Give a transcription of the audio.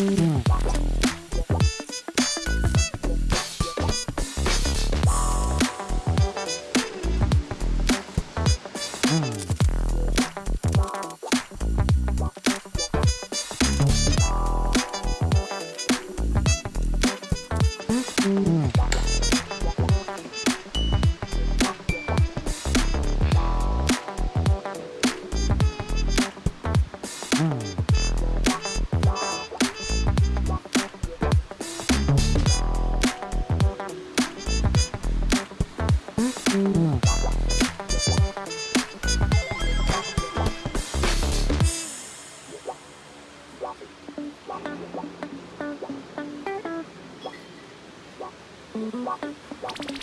Mm-hmm. 와.